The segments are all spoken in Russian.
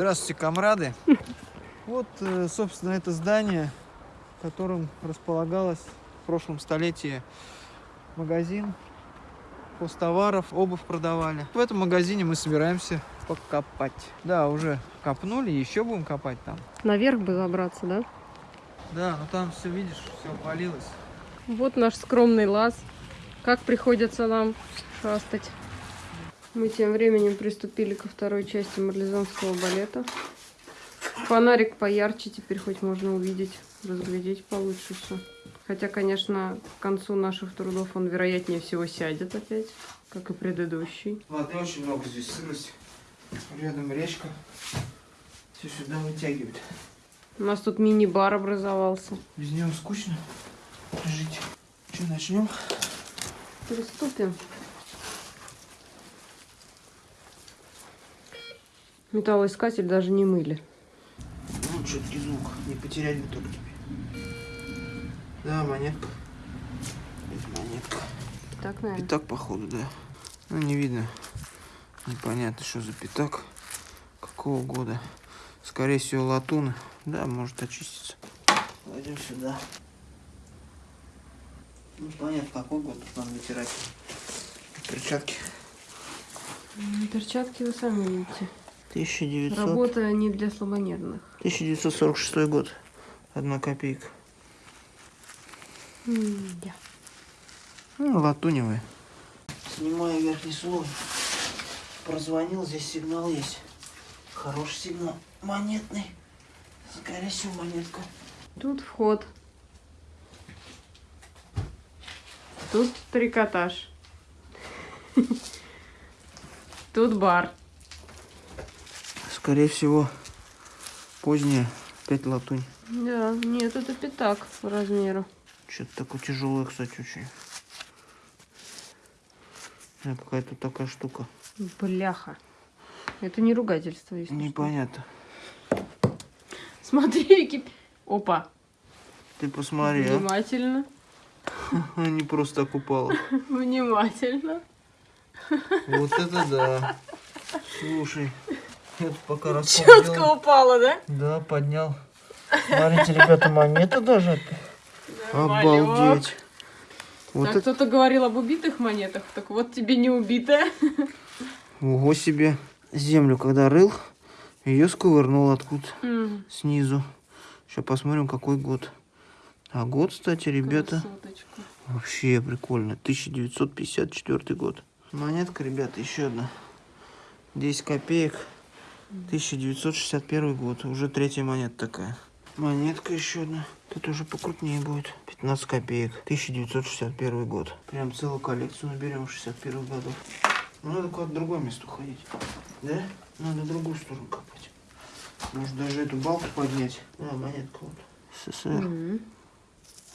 Здравствуйте, комрады. Вот, э, собственно, это здание, в котором располагалось в прошлом столетии магазин хозтоваров, обувь продавали. В этом магазине мы собираемся покопать. Да, уже копнули, еще будем копать там. Наверх бы забраться, да? Да, но там все, видишь, все опалилось. Вот наш скромный лаз. Как приходится нам шастать. Мы тем временем приступили ко второй части марлезонского балета. Фонарик поярче, теперь хоть можно увидеть, разглядеть получше все. Хотя, конечно, к концу наших трудов он, вероятнее всего, сядет опять, как и предыдущий. Воды очень много здесь, сырость. Рядом речка. Все сюда вытягивает. У нас тут мини-бар образовался. Без него скучно жить. Что, начнем? Приступим. Металлоискатель даже не мыли. Ну, четкий звук. Не потерять бы только тебе. Да, монетка. Это монетка. Так, наверное. Пятак, походу, да. Ну, не видно. Непонятно, что за пятак. Какого года. Скорее всего, латуна. Да, может очиститься. Пойдем сюда. Ну, понятно, какой год тут надо вытирать. Перчатки. Перчатки вы сами видите. 1900... Работа не для слабонервных. 1946 год. Одна копейка. М-да. Ну, латуневая. Снимаю верхний слой. Прозвонил, здесь сигнал есть. Хороший сигнал. Монетный. Скорее всего, монетка. Тут вход. Тут трикотаж. Тут бар. Скорее всего, поздняя. Опять латунь. Да, нет, это пятак по размеру. Что-то такое тяжелое, кстати, очень. Да, какая-то такая штука. Бляха. Это не ругательство, если что. Непонятно. Смотри, Вики. Опа. Ты посмотри, а? Внимательно. Не просто так упала. Внимательно. Вот это да. Слушай, это пока Четко делал. упала, да? Да, поднял. Смотрите, ребята, монета даже. Обалдеть. Вот так, это, кто-то говорил об убитых монетах, так вот тебе не убитая. ого себе. Землю, когда рыл, ее сковырнул откуда М, снизу. Сейчас посмотрим, какой год. А год, кстати, ребята, красоточка. вообще прикольно. 1954 год. Монетка, ребята, еще одна. 10 копеек. 1961 год. Уже третья монета такая. Монетка еще одна. Тут уже покрупнее будет. 15 копеек. 1961 год. Прям целую коллекцию наберем 61 годов. Ну, надо куда-то другое место уходить. Да? Надо в другую сторону копать. Может даже эту балку поднять. А, монетка вот. СССР. М,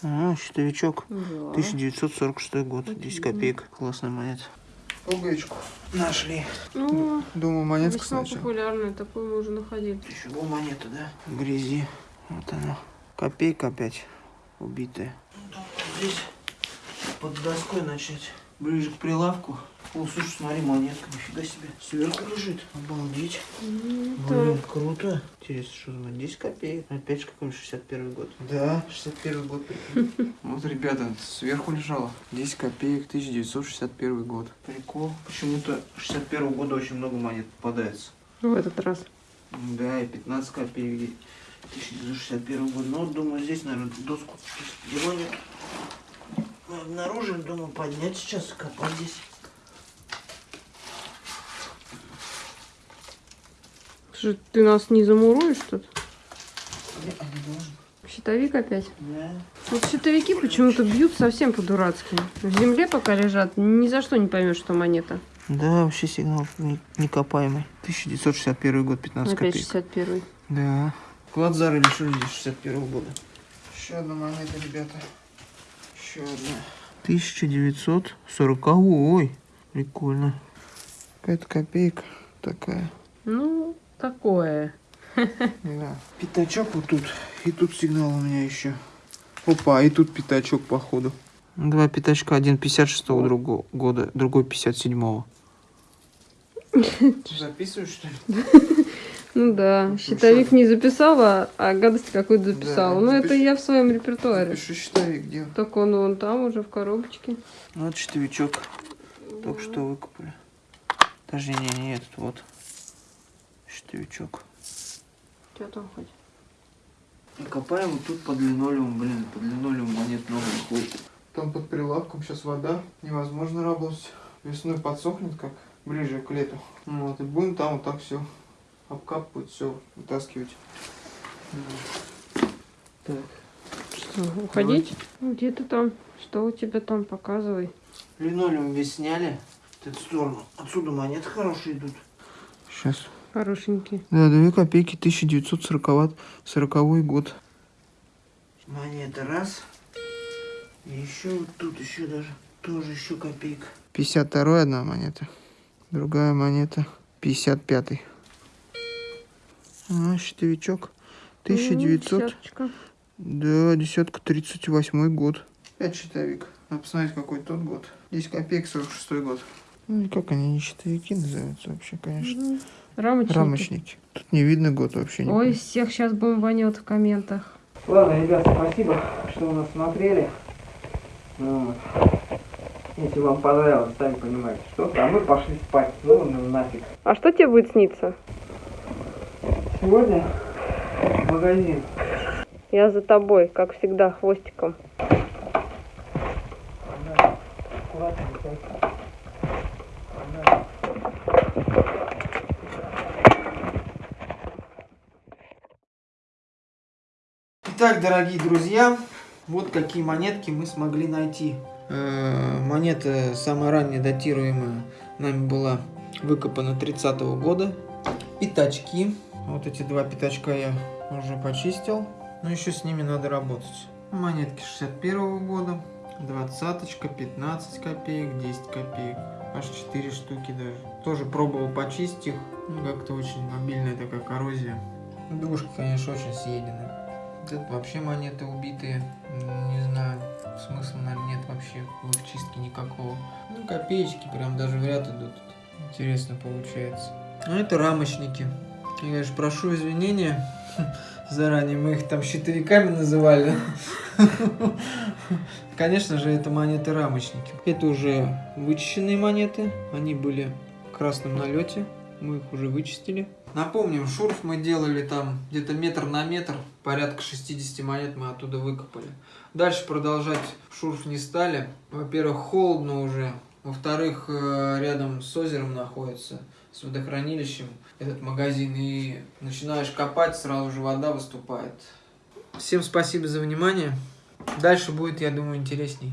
А, щитовичок. да. 1946 год. 10 копеек. Классная монета. Пуговичку нашли. Ну, Думаю, монетка весьма сначала. популярная, такую мы уже находили. Еще была монета, да? В грязи. Вот она. Копейка опять убитая. Здесь под доской начать. Ближе к прилавку. О, слушай, смотри, монетка, нифига себе. Сверху лежит. Обалдеть. М, Блин, так. круто. Интересно, что за монета? 10 копеек. Опять же какой-нибудь 61 год. Да, 61 год. прикинь. Вот, ребята, сверху лежало 10 копеек, 1961 год. Прикол. Почему-то 61 года очень много монет попадается. В этот раз. Да, и 15 копеек. 1961 год. Ну, думаю, здесь, наверное, доску его нет. Мы обнаружили, думаю, поднять сейчас и копать здесь. Слушай, ты нас не замуруешь тут? Щитовик опять. Да. Вот щитовики почему-то бьют совсем по-дурацки. В земле пока лежат, ни за что не поймешь, что монета. Да, вообще сигнал не- некопаемый. 1961 год, 15 Опять копеек. 61 Да. Вклад зары лишили здесь 61 года. Еще одна монета, ребята. Еще одна. 1940. Ой, прикольно. Какая-то копейка такая. Ну, такое. Да. Пятачок вот тут. И тут сигнал у меня еще. Опа, и тут пятачок, походу. Два пятачка. Один 56-го другого года, другой 57-го. Записываешь, что ли? Ну да, щитовик не записала, а гадость какую-то Да, записала. ну это я в своем репертуаре. Пиши щитовик, где? Так он вон там уже в коробочке. Вот щитовичок. Только что выкупали. Даже не, не этот вот. Щитовичок. Что там хоть? И копаем вот тут под линолеум, блин, под линолеум монет много находится. Там под прилавком сейчас вода, невозможно работать. Весной подсохнет, как ближе к лету. Ну Вот, и будем там вот так все обкапывать, все вытаскивать. Так. Что, уходить? Ну, Где ты там? Что у тебя там? Показывай. Линолеум весь сняли. В эту сторону. Отсюда монеты хорошие идут. Сейчас. Хорошенький. Да, 2 копейки, 1940 40 год. Монета раз. И еще вот тут еще даже. Тоже еще копейка. 52 одна монета. Другая монета. 55 А, щитовичок. 1900. М, десяточка. Да, десятка 38 год. Опять щитовик. Надо посмотреть, какой тот год. 10 копеек, 46 год. Ну, и как они не щитовики называются вообще, конечно. Мгм. Рамочники. Рамочники. Тут не видно год вообще. не Ой, помню. всех сейчас бомбанет в комментах. Ладно, ребята, спасибо, что вы нас смотрели. Вот. Если вам понравилось, сами понимаете, что а мы пошли спать. Ну, ну нафиг. А что тебе будет сниться? Сегодня в магазин. Я за тобой, как всегда, хвостиком. Аккуратно, ребята. Итак, дорогие друзья, вот какие монетки мы смогли найти. Э, Монета самая ранняя датируемая нами была выкопана 30 года. Пятачки. Вот эти два пятачка я уже почистил. Но еще с ними надо работать. Монетки 61 года. Двадцаточка, 15 копеек, 10 копеек. Аж 4 штуки даже. Тоже пробовал почистить их. Ну, как-то очень мобильная такая коррозия. Душка, конечно, очень съедена. Это вообще монеты убитые. Не знаю, смысла, наверное, нет вообще в их чистке никакого. Ну, копеечки прям даже в ряд идут. Интересно получается. А это рамочники. Я, конечно, прошу извинения заранее. Мы их там щитовиками называли. Конечно же, это монеты рамочники. Это уже вычищенные монеты. Они были в красном налете. Мы их уже вычистили. Напомним, шурф мы делали там где-то метр на метр. Порядка 60 монет мы оттуда выкопали. Дальше продолжать шурф не стали. Во-первых, холодно уже. Во-вторых, э, рядом с озером находится, с водохранилищем этот магазин. И начинаешь копать, сразу же вода выступает. Всем спасибо за внимание. Дальше будет, я думаю, интересней.